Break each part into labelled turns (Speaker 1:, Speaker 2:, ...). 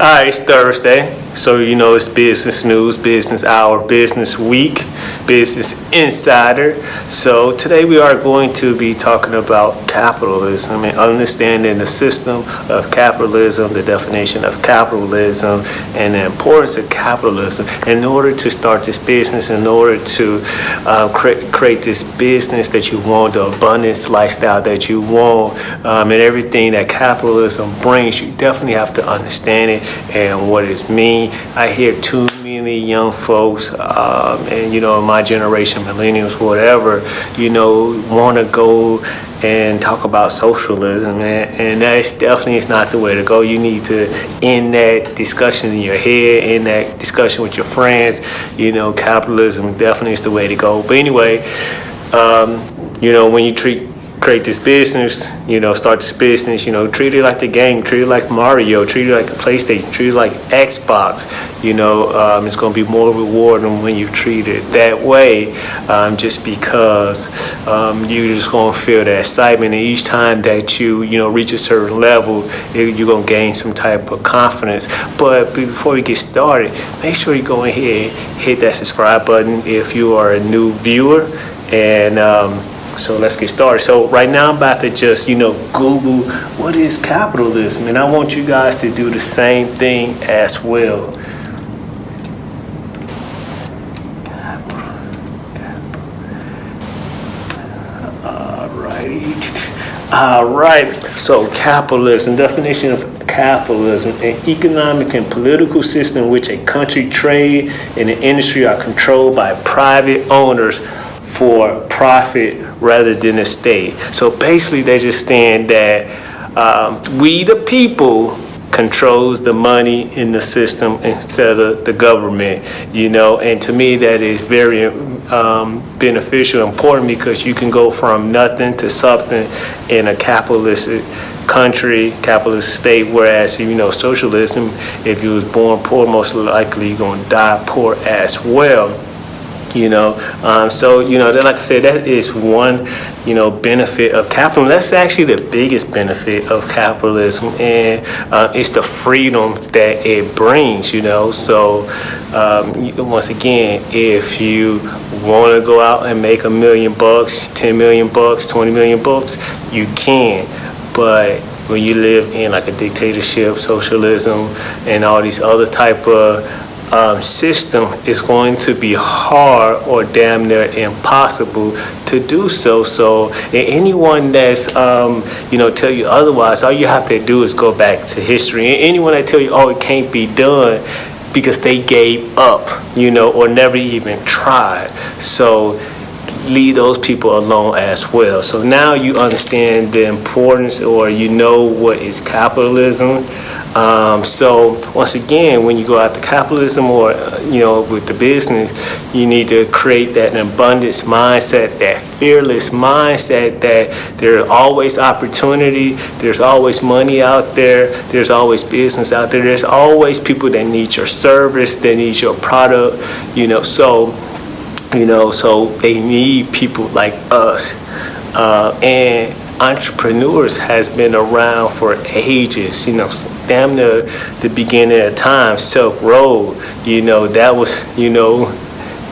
Speaker 1: All right, it's Thursday, so you know it's business news, business hour, business week, business insider. So today we are going to be talking about capitalism and understanding the system of capitalism, the definition of capitalism, and the importance of capitalism. In order to start this business, in order to uh, create, create this business that you want, the abundance lifestyle that you want, um, and everything that capitalism brings, you definitely have to understand it and what it means. I hear too many young folks, um, and you know, my generation, millennials, whatever, you know, want to go and talk about socialism, and, and that definitely is not the way to go. You need to end that discussion in your head, end that discussion with your friends. You know, capitalism definitely is the way to go. But anyway, um, you know, when you treat create this business, you know, start this business, you know, treat it like the game, treat it like Mario, treat it like a PlayStation, treat it like Xbox, you know, um, it's going to be more rewarding when you treat it that way, um, just because um, you're just going to feel that excitement and each time that you, you know, reach a certain level, you're going to gain some type of confidence. But before we get started, make sure you go ahead, hit that subscribe button if you are a new viewer and um, so let's get started. So right now I'm about to just, you know, Google what is capitalism and I want you guys to do the same thing as well. Alrighty. All right, so capitalism, definition of capitalism, an economic and political system in which a country, trade, and an industry are controlled by private owners for profit rather than the state. So basically they just stand that um, we the people controls the money in the system instead of the government, you know, and to me that is very um, beneficial, important because you can go from nothing to something in a capitalist country, capitalist state, whereas, you know, socialism, if you was born poor, most likely you're going to die poor as well you know? Um, so you know like i said that is one you know benefit of capitalism. That's actually the biggest benefit of capitalism and uh, it's the freedom that it brings you know? So um, once again if you want to go out and make a million bucks 10 million bucks 20 million bucks you can. But when you live in like a dictatorship socialism and all these other type of um, system is going to be hard or damn near impossible to do so. So anyone that's, um, you know, tell you otherwise, all you have to do is go back to history. Anyone that tell you, oh, it can't be done because they gave up, you know, or never even tried. So leave those people alone as well. So now you understand the importance or you know what is capitalism. Um, so once again, when you go after capitalism or, uh, you know, with the business, you need to create that abundance mindset, that fearless mindset that there's always opportunity, there's always money out there, there's always business out there, there's always people that need your service, that need your product, you know, so, you know, so they need people like us. Uh, and entrepreneurs has been around for ages, you know, damn near the beginning of time, Silk Road, you know, that was, you know,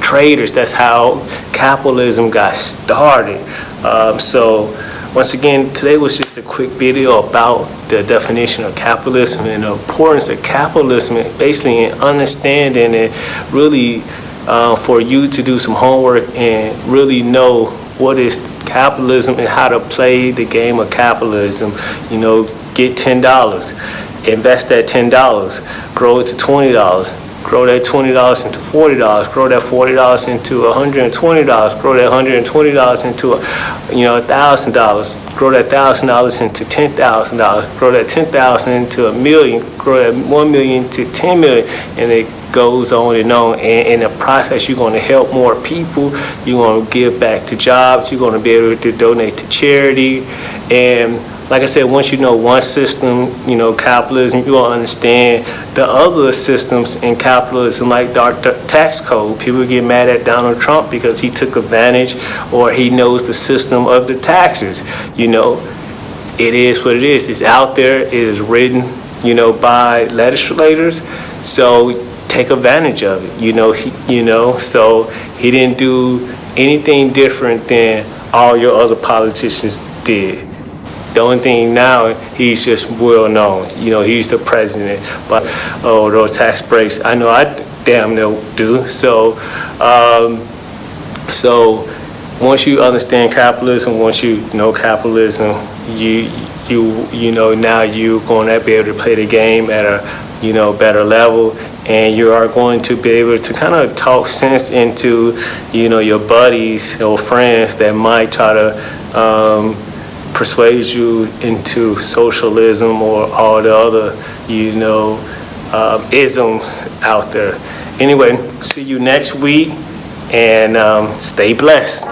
Speaker 1: traders, that's how capitalism got started. Um, so once again, today was just a quick video about the definition of capitalism and the importance of capitalism, basically in understanding it really uh, for you to do some homework and really know what is capitalism and how to play the game of capitalism. You know, get $10, invest that $10, grow it to $20, grow that $20 into $40, grow that $40 into $120, grow that $120 into, you know, $1,000, grow that $1,000 into $10,000, grow that 10,000 into a million, grow that 1 million to 10 million, and it goes on and on. And in the process, you're going to help more people. You're going to give back to jobs. You're going to be able to donate to charity. And like I said, once you know one system, you know, capitalism, you will understand the other systems in capitalism, like the tax code. People get mad at Donald Trump because he took advantage or he knows the system of the taxes. You know, it is what it is. It's out there, it is written, you know, by legislators. So take advantage of it, you know, he, you know, so he didn't do anything different than all your other politicians did. The only thing now, he's just well known, you know, he's the president, but, oh, those tax breaks, I know I damn near do, so, um, so, once you understand capitalism, once you know capitalism, you, you, you know, now you're going to be able to play the game at a, you know, better level, and you are going to be able to kind of talk sense into, you know, your buddies or friends that might try to um, persuade you into socialism or all the other, you know, um, isms out there. Anyway, see you next week, and um, stay blessed.